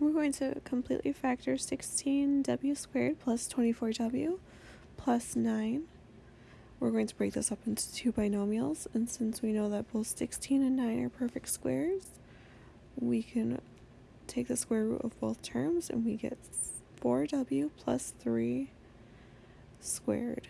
we're going to completely factor 16w squared plus 24w plus 9. We're going to break this up into two binomials, and since we know that both 16 and 9 are perfect squares, we can take the square root of both terms and we get 4w plus 3 squared.